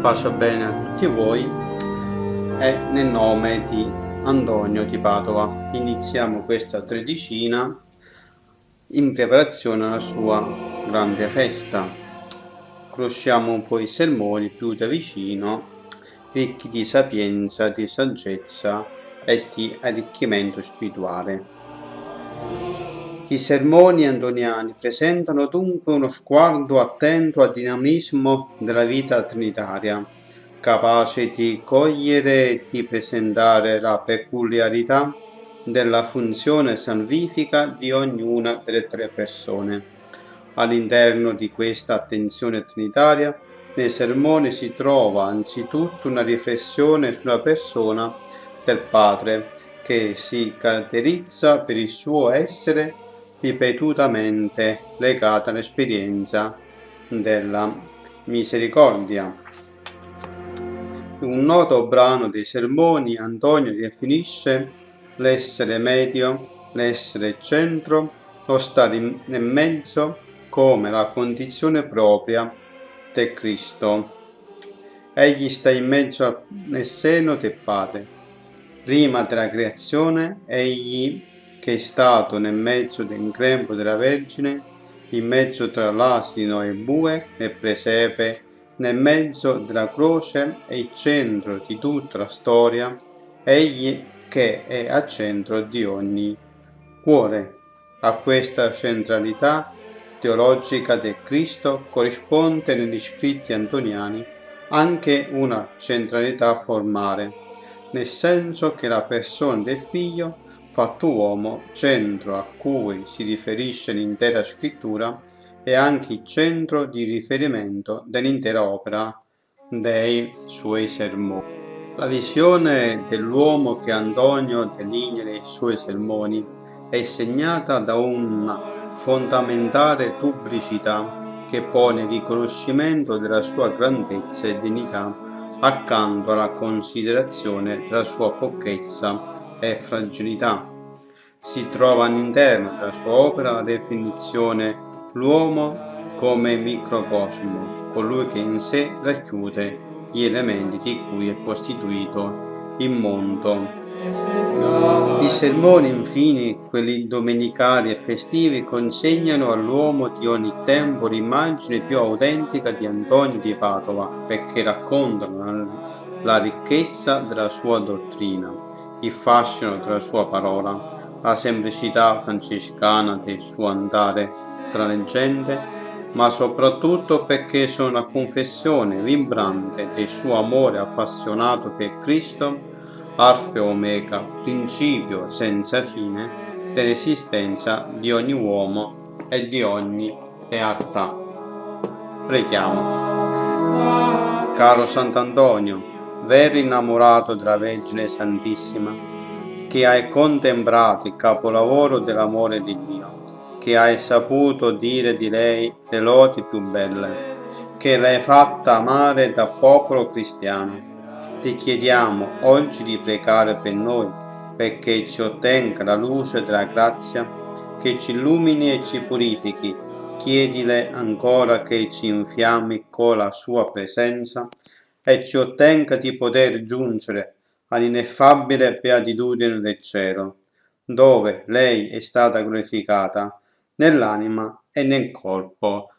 Pace bene a tutti voi e nel nome di Antonio di Padova iniziamo questa tredicina in preparazione alla sua grande festa. Conosciamo un po' i sermoni più da vicino, ricchi di sapienza, di saggezza e di arricchimento spirituale. I sermoni antoniani presentano dunque uno sguardo attento al dinamismo della vita trinitaria, capace di cogliere e di presentare la peculiarità della funzione salvifica di ognuna delle tre persone. All'interno di questa attenzione trinitaria, nei sermoni si trova anzitutto una riflessione sulla persona del Padre, che si caratterizza per il suo essere ripetutamente legata all'esperienza della misericordia. Un noto brano dei sermoni Antonio definisce l'essere medio, l'essere centro, lo stare nel mezzo come la condizione propria del Cristo. Egli sta in mezzo nel seno del Padre. Prima della creazione, egli che è stato nel mezzo del grembo della Vergine, in mezzo tra l'asino e il bue, nel presepe, nel mezzo della croce e il centro di tutta la storia, egli che è al centro di ogni cuore. A questa centralità teologica del Cristo corrisponde negli scritti antoniani anche una centralità formale, nel senso che la persona del figlio fatto uomo, centro a cui si riferisce l'intera scrittura, è anche il centro di riferimento dell'intera opera dei suoi sermoni. La visione dell'uomo che Antonio delinea nei suoi sermoni è segnata da una fondamentale pubblicità che pone il riconoscimento della sua grandezza e dignità accanto alla considerazione della sua pochezza e fragilità. Si trova all'interno della sua opera la definizione l'uomo come microcosmo, colui che in sé racchiude gli elementi di cui è costituito il mondo. I sermoni, infine, quelli domenicali e festivi, consegnano all'uomo di ogni tempo l'immagine più autentica di Antonio di Padova, perché raccontano la ricchezza della sua dottrina il fascino della sua parola, la semplicità francescana del suo andare tra le gente, ma soprattutto perché sono la confessione vibrante del suo amore appassionato per Cristo, alfa e omega, principio senza fine dell'esistenza di ogni uomo e di ogni realtà. Preghiamo. Caro Sant'Antonio, vero innamorato della Vergine Santissima, che hai contemplato il capolavoro dell'amore di Dio, che hai saputo dire di lei le lodi più belle, che l'hai fatta amare da popolo cristiano. Ti chiediamo oggi di pregare per noi, perché ci ottenga la luce della grazia, che ci illumini e ci purifichi. Chiedile ancora che ci infiammi con la sua presenza e ci ottenga di poter giungere all'ineffabile beatitudine del cielo, dove lei è stata glorificata nell'anima e nel corpo